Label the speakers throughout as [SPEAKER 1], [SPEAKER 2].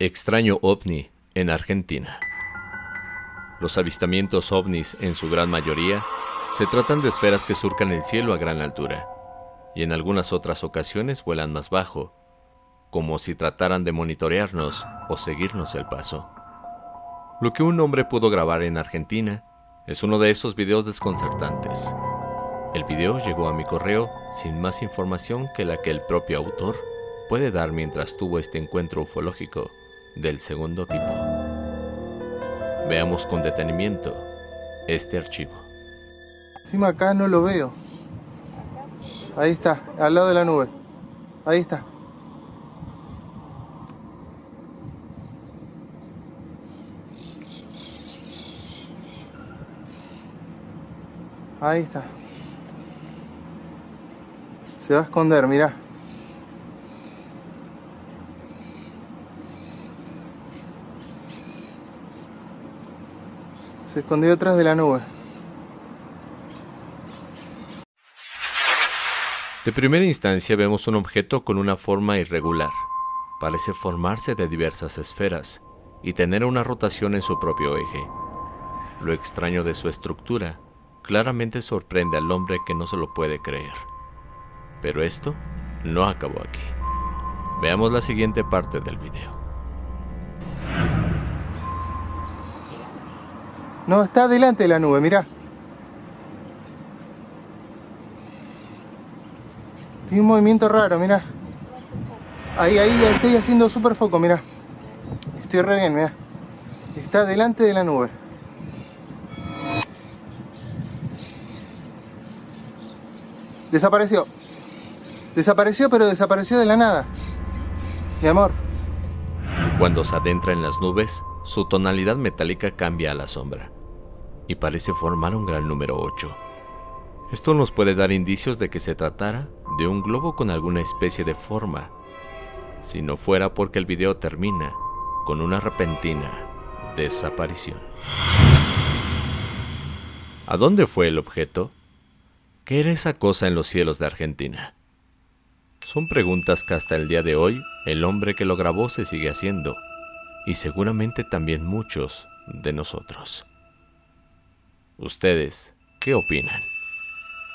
[SPEAKER 1] Extraño ovni en Argentina. Los avistamientos ovnis, en su gran mayoría, se tratan de esferas que surcan el cielo a gran altura, y en algunas otras ocasiones vuelan más bajo, como si trataran de monitorearnos o seguirnos el paso. Lo que un hombre pudo grabar en Argentina es uno de esos videos desconcertantes. El video llegó a mi correo sin más información que la que el propio autor puede dar mientras tuvo este encuentro ufológico del segundo tipo. Veamos con detenimiento este archivo.
[SPEAKER 2] Encima acá no lo veo. Ahí está, al lado de la nube. Ahí está. Ahí está. Se va a esconder, mira. Se escondió detrás de la nube.
[SPEAKER 1] De primera instancia vemos un objeto con una forma irregular. Parece formarse de diversas esferas y tener una rotación en su propio eje. Lo extraño de su estructura claramente sorprende al hombre que no se lo puede creer. Pero esto no acabó aquí. Veamos la siguiente parte del video.
[SPEAKER 2] No, está delante de la nube, mira. Tiene un movimiento raro, mira. Ahí, ahí, estoy haciendo super foco, mira. Estoy re bien, mira. Está delante de la nube. Desapareció. Desapareció, pero desapareció de la nada. Mi amor.
[SPEAKER 1] Cuando se adentra en las nubes, su tonalidad metálica cambia a la sombra y parece formar un gran número 8. Esto nos puede dar indicios de que se tratara de un globo con alguna especie de forma, si no fuera porque el video termina con una repentina desaparición. ¿A dónde fue el objeto? ¿Qué era esa cosa en los cielos de Argentina? Son preguntas que hasta el día de hoy el hombre que lo grabó se sigue haciendo, y seguramente también muchos de nosotros. ¿Ustedes qué opinan?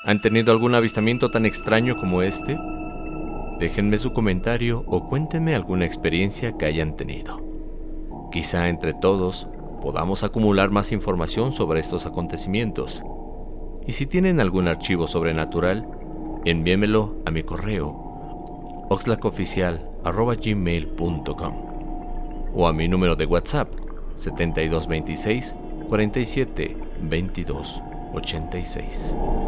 [SPEAKER 1] ¿Han tenido algún avistamiento tan extraño como este? Déjenme su comentario o cuéntenme alguna experiencia que hayan tenido. Quizá entre todos podamos acumular más información sobre estos acontecimientos. Y si tienen algún archivo sobrenatural, envíemelo a mi correo oxlacoficial.gmail.com o a mi número de WhatsApp 7226 47 22 86.